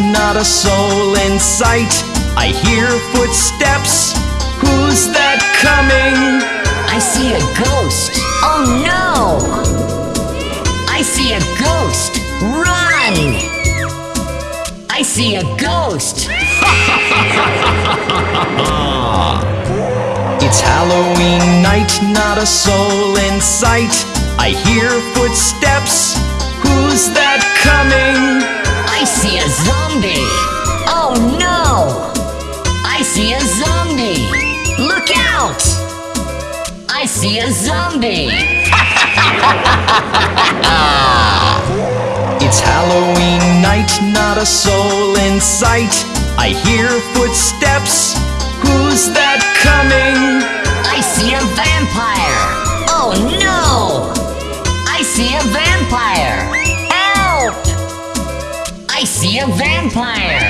not a soul in sight. I hear footsteps. Who's that coming? I see a ghost. Oh no! I see a ghost. Run! I see a ghost. It's Halloween night, not a soul in sight. I hear footsteps. Who's that coming? I see a zombie. Oh no! I see a zombie. Look out! I see a zombie. It's Halloween night, not a soul in sight. I hear footsteps. Who's that coming? I see a vampire. Oh no! I see a vampire. See a vampire.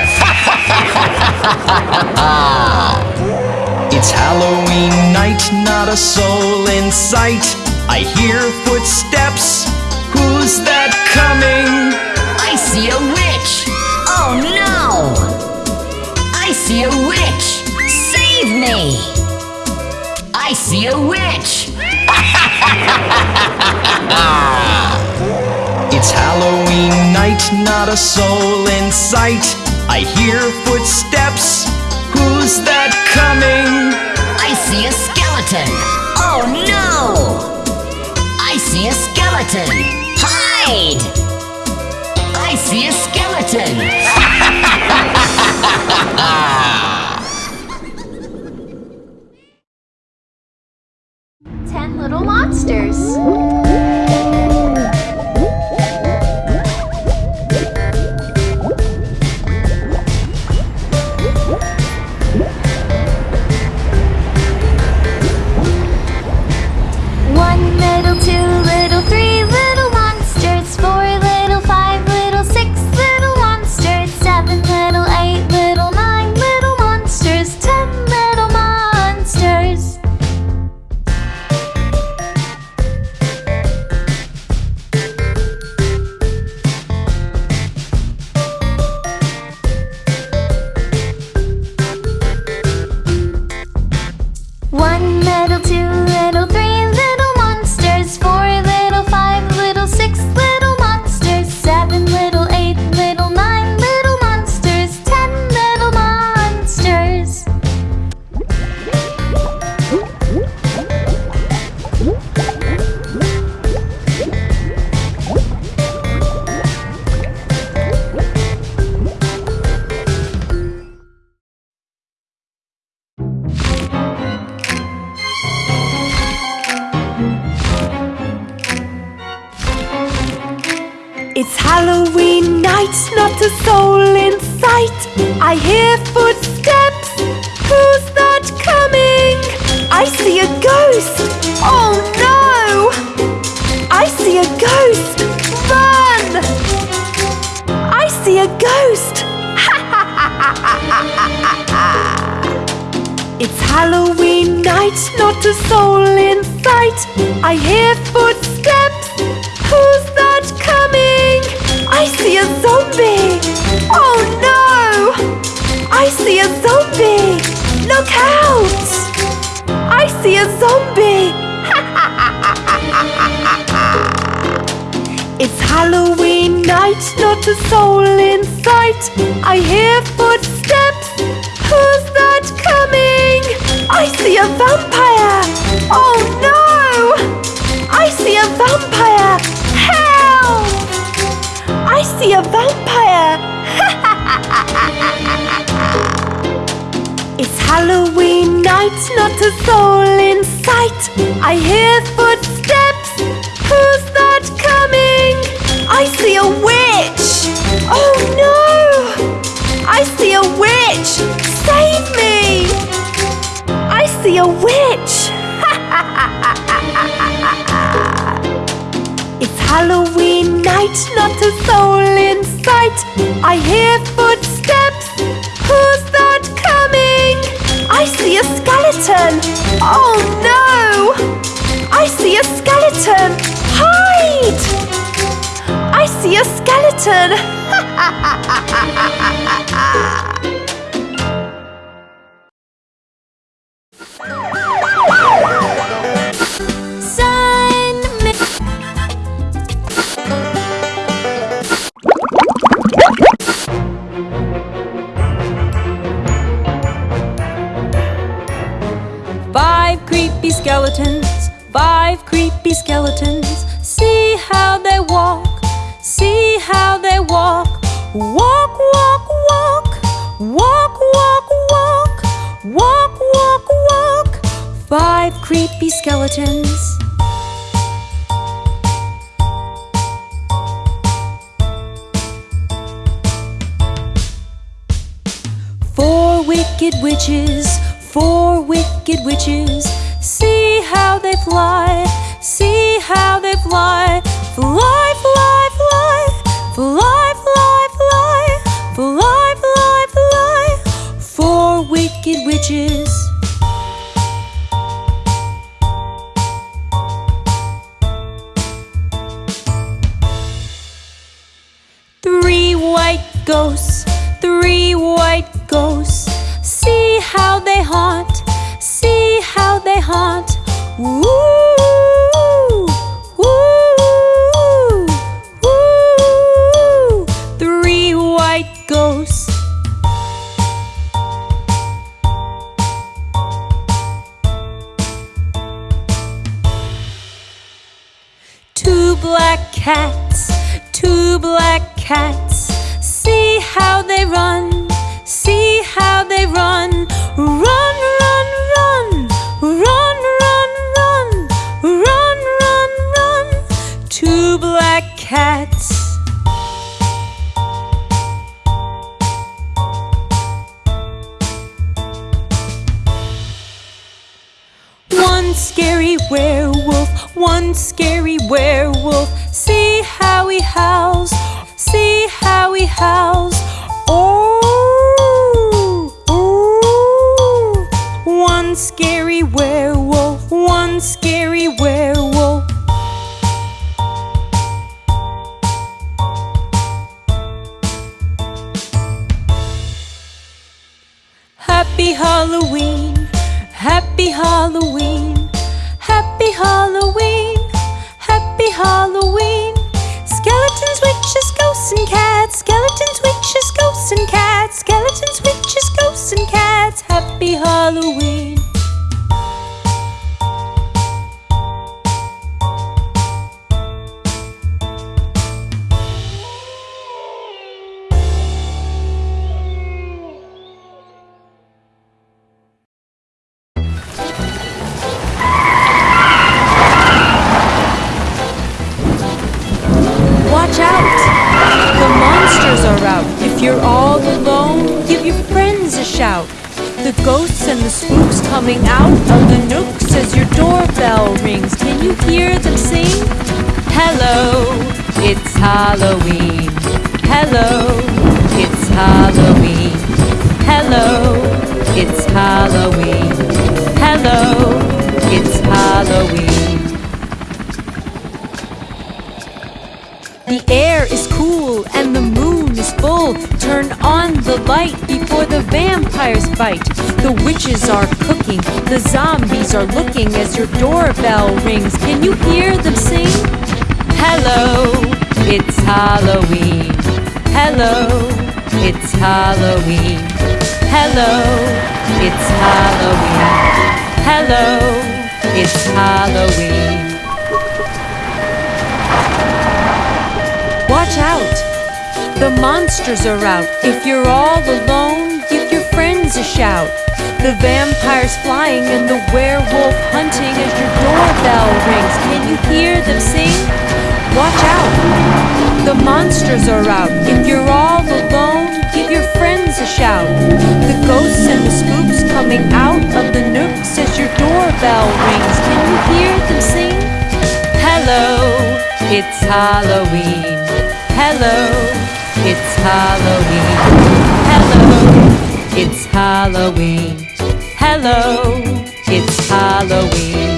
It's Halloween night, not a soul in sight. I hear footsteps. Who's that coming? I see a witch. Oh no! I see a witch. Save me! I see a witch. It's Halloween night, not a soul in sight. I hear footsteps. Who's that coming? I see a skeleton. Oh no! I see a skeleton. Hide! I see a skeleton. Ten little monsters. A soul in sight. I hear footsteps. Who's that coming? I see a zombie. Oh no! I see a zombie. Look out! I see a zombie. It's Halloween night, not a soul in sight. I hear footsteps. Who's that coming? I see a vampire. Oh no! I see a vampire. Help! I see a vampire. It's Halloween night, not a soul in sight. I hear footsteps. Who's that coming? I see a witch. Oh no! A witch. It's Halloween night, not a soul in sight. I hear footsteps. Who's that coming? I see a skeleton. Oh no! I see a skeleton. Hide! I see a skeleton. skeletons. Four wicked witches, four wicked witches. See how they fly, see how they fly. Fly, fly, fly, fly, fly, fly, fly, fly, fly. Four wicked witches. Ghosts, happy Halloween, happy Halloween, happy Halloween. Skeletons, witches, ghosts, and cats. Skeletons, witches, ghosts, and cats. Skeletons, witches, ghosts, and cats. Happy Halloween. The air is cool and the moon is full. Turn on the light before the vampires bite. The witches are cooking, the zombies are looking as your doorbell rings. Can you hear them sing? Hello, it's Halloween. Hello, it's Halloween. Hello, it's Halloween. Hello, it's Halloween. Out! The monsters are out. If you're all alone, give your friends a shout. The vampires flying and the werewolf hunting as your doorbell rings. Can you hear them sing? Watch out! The monsters are out. If you're all alone, give your friends a shout. The ghosts and the spooks coming out of the nooks as your doorbell rings. Can you hear them sing? Hello, it's Halloween. Hello, it's Halloween. Hello, it's Halloween. Hello, it's Halloween.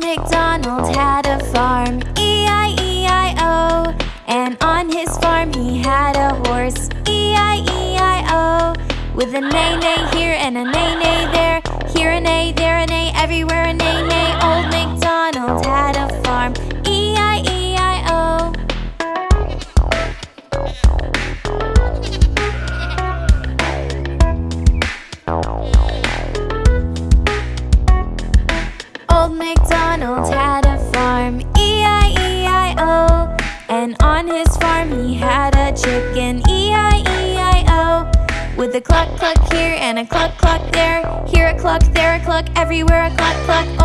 MacDonald had a farm, E-I-E-I-O And on his farm he had a horse, E-I-E-I-O With a neigh-neigh here and a neigh-neigh there. Here a neigh, there a neigh, everywhere a neigh-neigh Old MacDonald had a farm, and a cluck cluck there. Here a cluck, there a cluck, everywhere a cluck cluck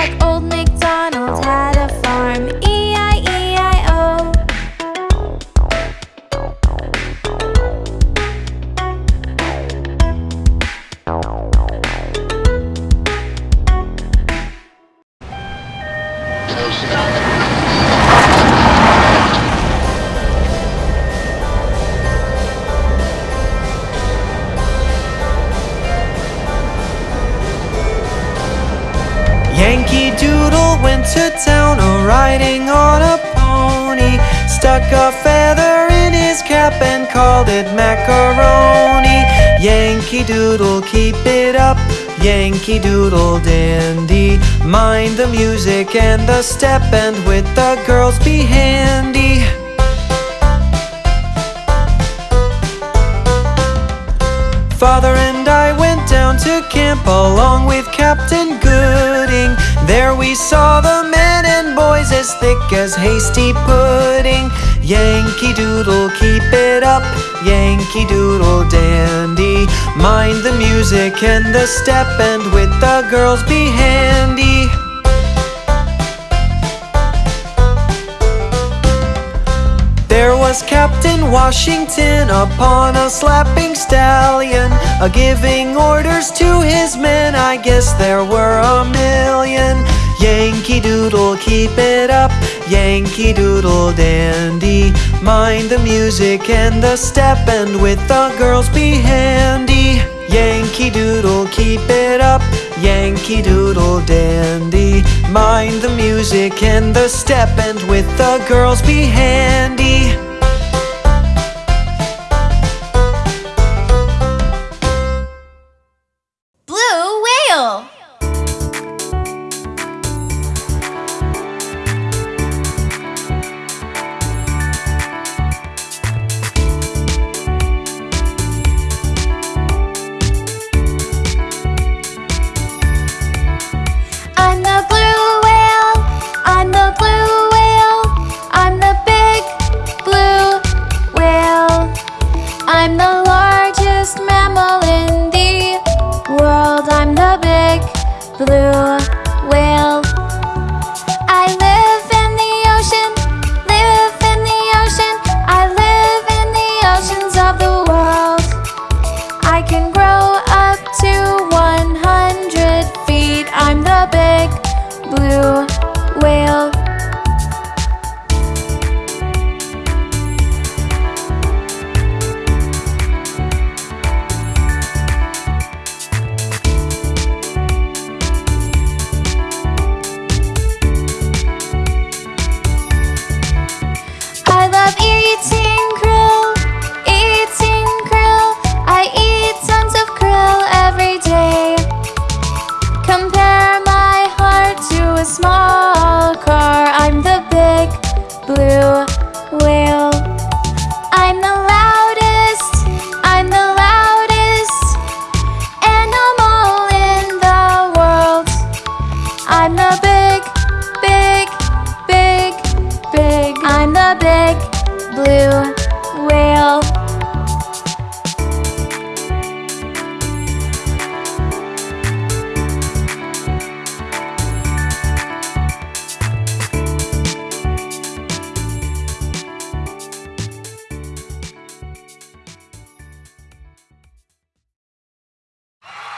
everywhere Yankee Doodle dandy. Mind the music and the step, and with the girls be handy. Father and I went down to camp along with Captain Gooding. There we saw the men and boys as thick as hasty pudding. Yankee Doodle, keep it up. Yankee Doodle dandy. Mind the music and the step, and with the girls be handy. There was Captain Washington upon a slapping stallion, a giving orders to his men. I guess there were a million. Yankee Doodle, keep it up. Yankee Doodle dandy. Mind the music and the step, and with the girls be handy. Yankee Doodle, keep it up. Yankee Doodle dandy. Mind the music and the step, and with the girls be handy.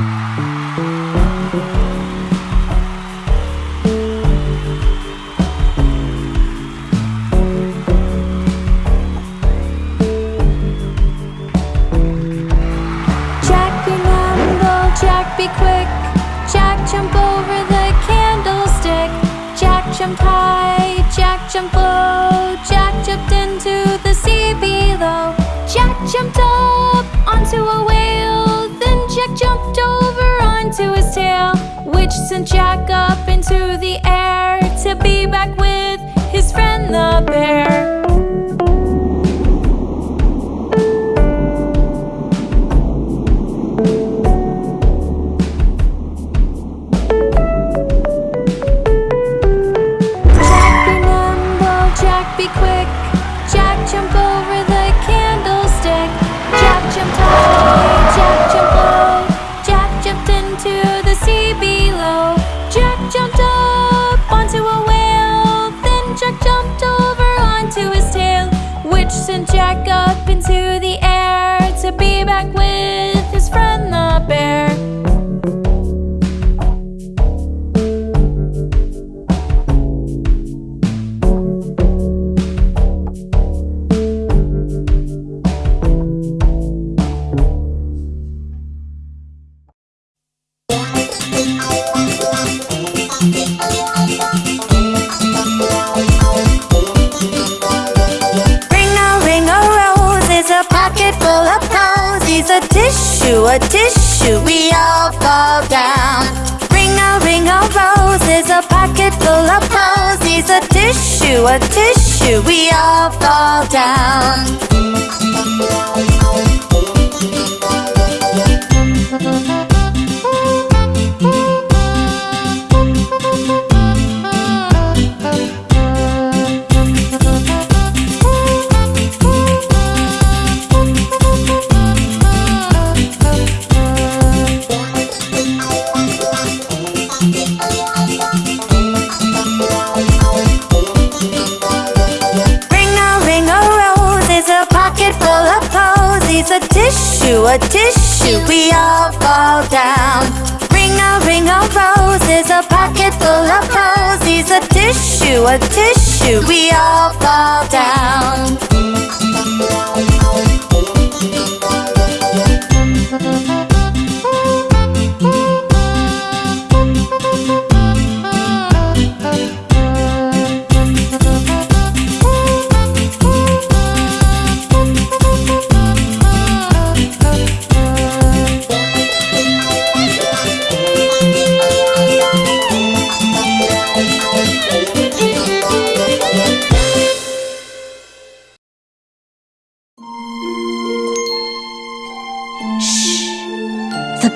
Jack sent Jack up tissue, a tissue, we all fall down. Ring a ring a rose is a pocket full of posies. A tissue, a tissue, we all fall down.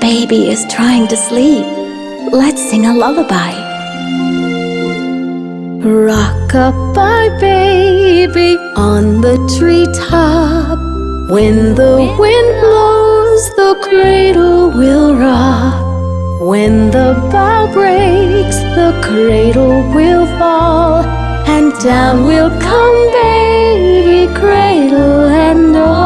Baby is trying to sleep. Let's sing a lullaby. Rock-a-bye baby on the treetop. When the wind blows, the cradle will rock. When the bough breaks, the cradle will fall. And down will come baby, cradle and all.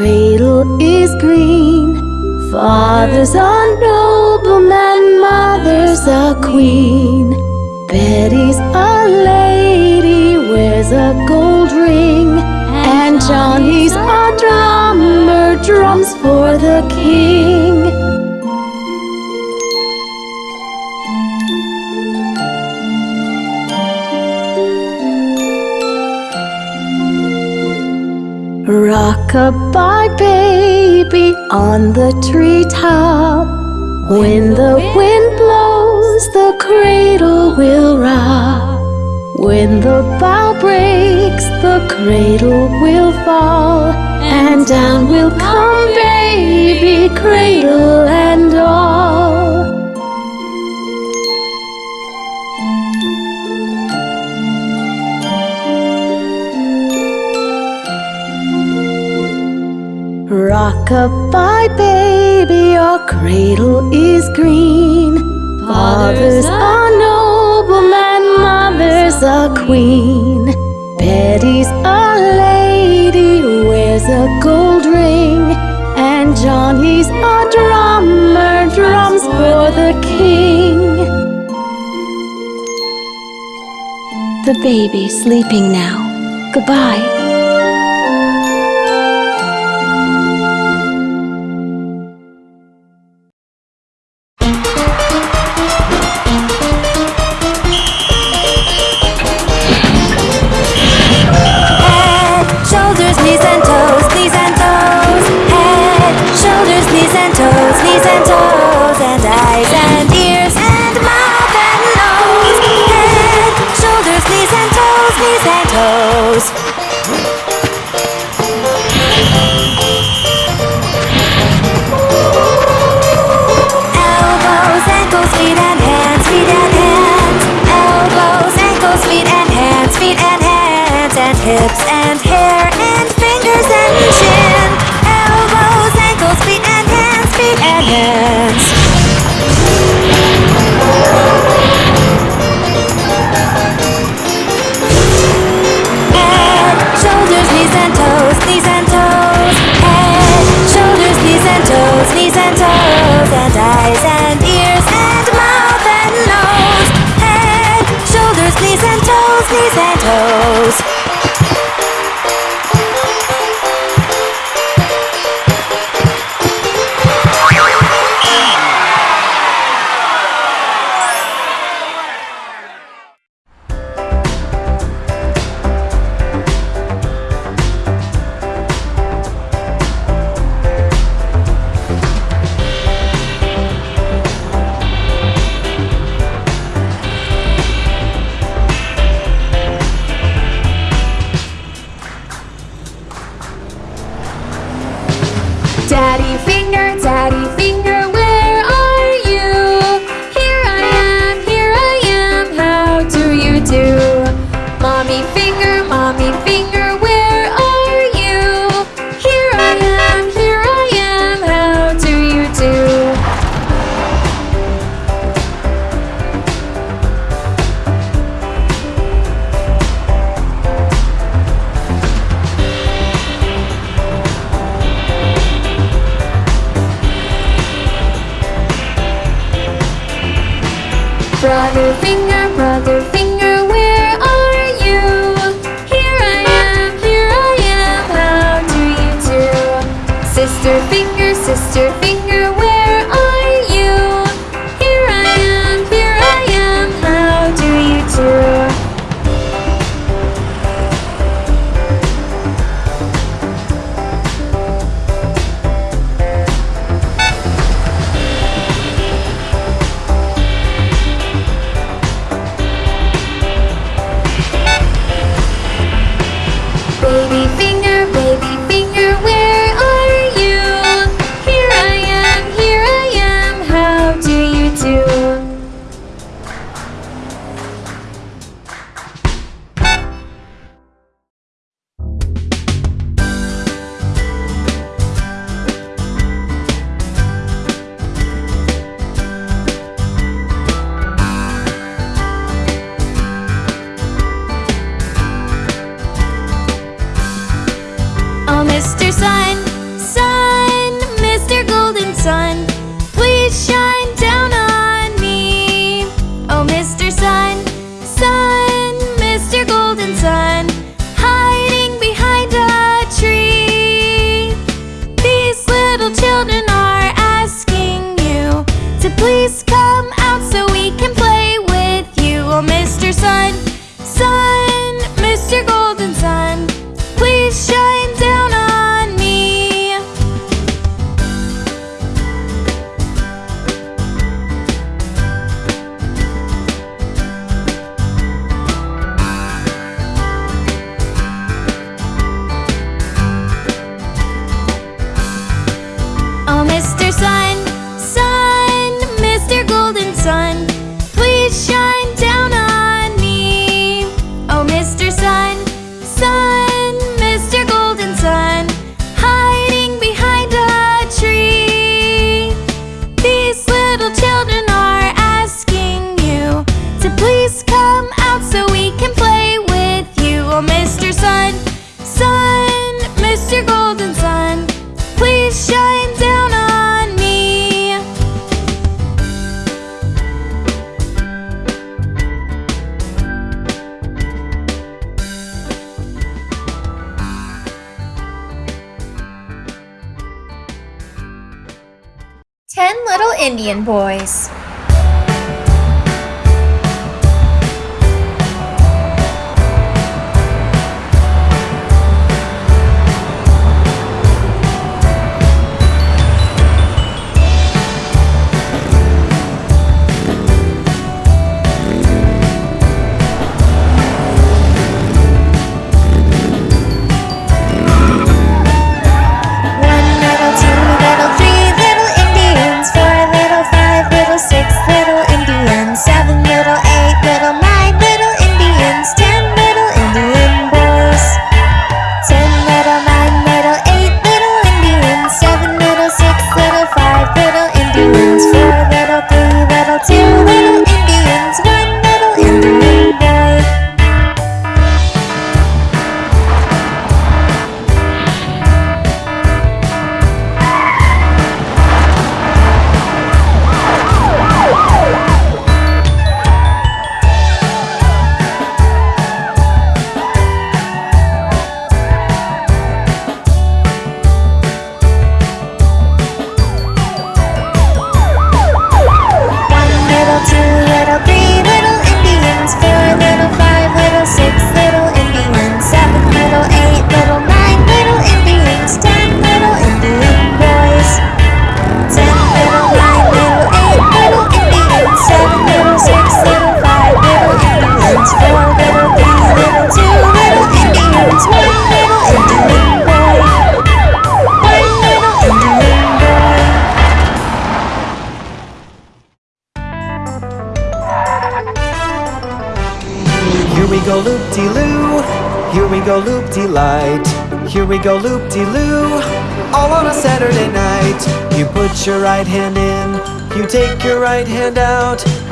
Cradle is green. Father's a nobleman, mother's a queen. Betty's a lady, wears a gold ring. And Johnny's a Rock-a-bye baby on the treetop. When the wind blows, the cradle will rock. When the bough breaks, the cradle will fall. And down will come baby, cradle and all. Goodbye, baby, your cradle is green. Father's a nobleman, mother's a queen. Betty's a lady, wears a gold ring. And Johnny's a drummer, drums for the king. The baby's sleeping now. Goodbye. Anna.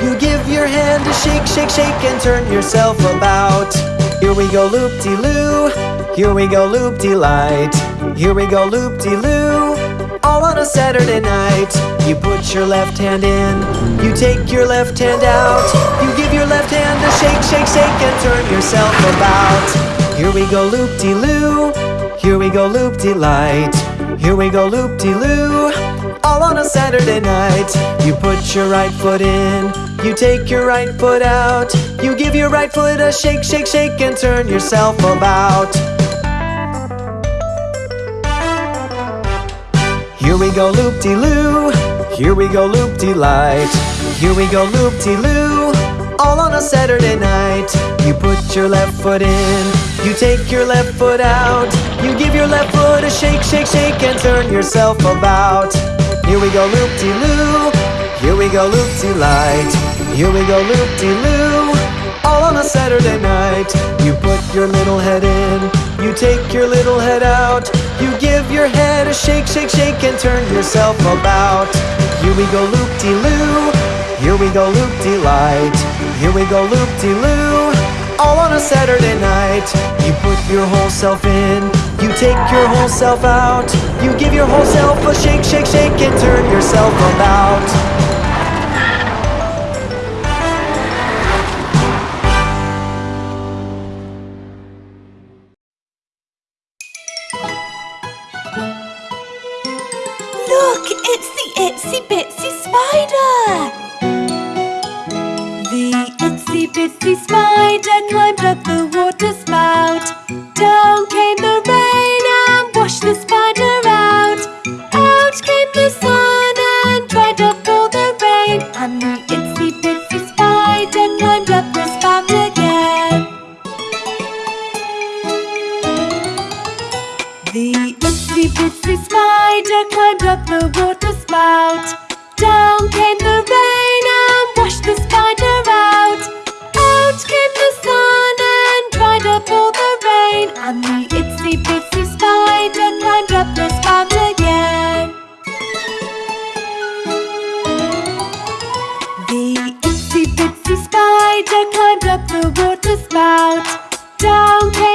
You give your hand a shake, shake, shake, and turn yourself about. Here we go loop-de-loo, here we go loop-de-light, here we go loop-de-loo, all on a Saturday night. You put your left hand in, you take your left hand out, you give your left hand a shake, shake, shake, and turn yourself about. Here we go loop de loo, here we go loop de light, here we go loop de loo, all on a Saturday night. You put your right foot in, you take your right foot out, you give your right foot a shake, shake, shake, and turn yourself about. Here we go loop de loo, here we go loop de light, here we go loop de loo, all on a Saturday night. You put your left foot in, you take your left foot out, you give your left foot a shake, shake, shake, and turn yourself about. Here we go loop de loo, here we go loop de light, here we go loop de loo, all on a Saturday night. You put your little head in, you take your little head out, you give your head a shake, shake, shake, and turn yourself about. Here we go loop de loo, here we go loop de light, here we go loop de loo, all on a Saturday night. You put your whole self in, you take your whole self out, you give your whole self a shake, shake, shake, and turn yourself about. Spider climbed up the water spout. Down came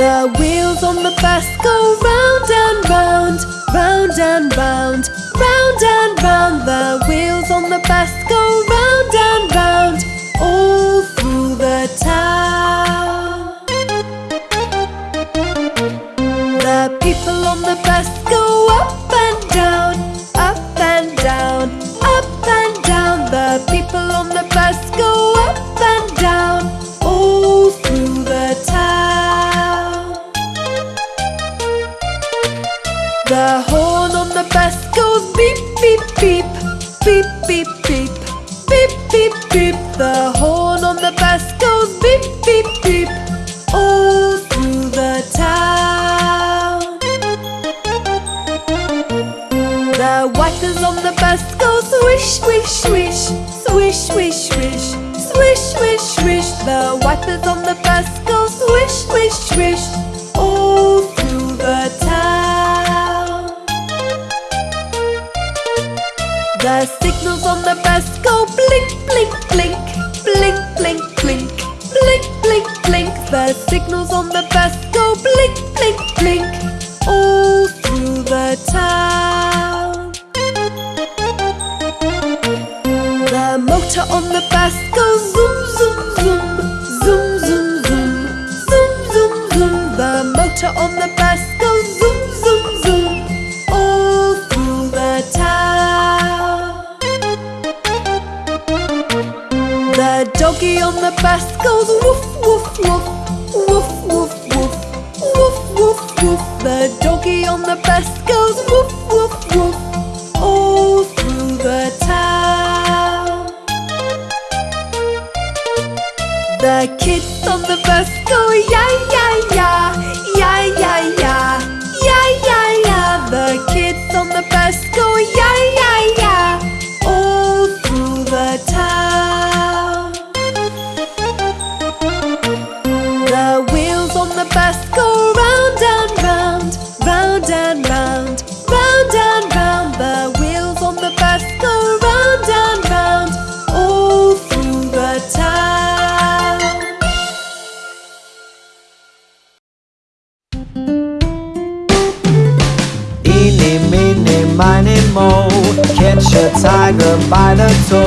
The wheels on the bus go round and round, round and round. signals on the best so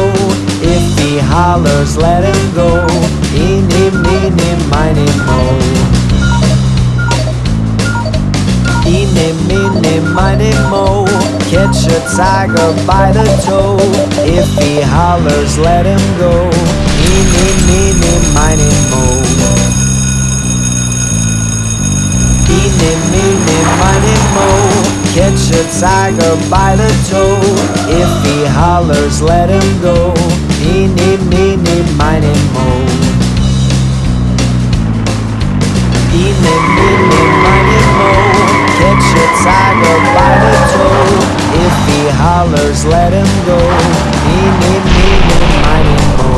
If he hollers, let him go. Eeny, meeny, miny, mo. Eeny, meeny, miny, mo. Catch a tiger by the toe. If he hollers, let him go. Eeny, meeny, miny, mo. Eeny, meeny, miny, mo. Catch a tiger by the toe. If he hollers, let him go. Meeny, meeny, miny, mo. Eeny, meeny, miny, mo. Catch a tiger by the toe. If he hollers, let him go. Meeny, meeny, miny, mo.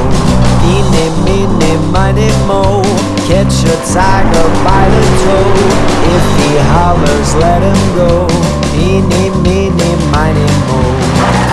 Eeny, meeny, miny, mo. Catch a tiger by the toe. If he hollers, let him go. Me, me, me, me, mine, mo.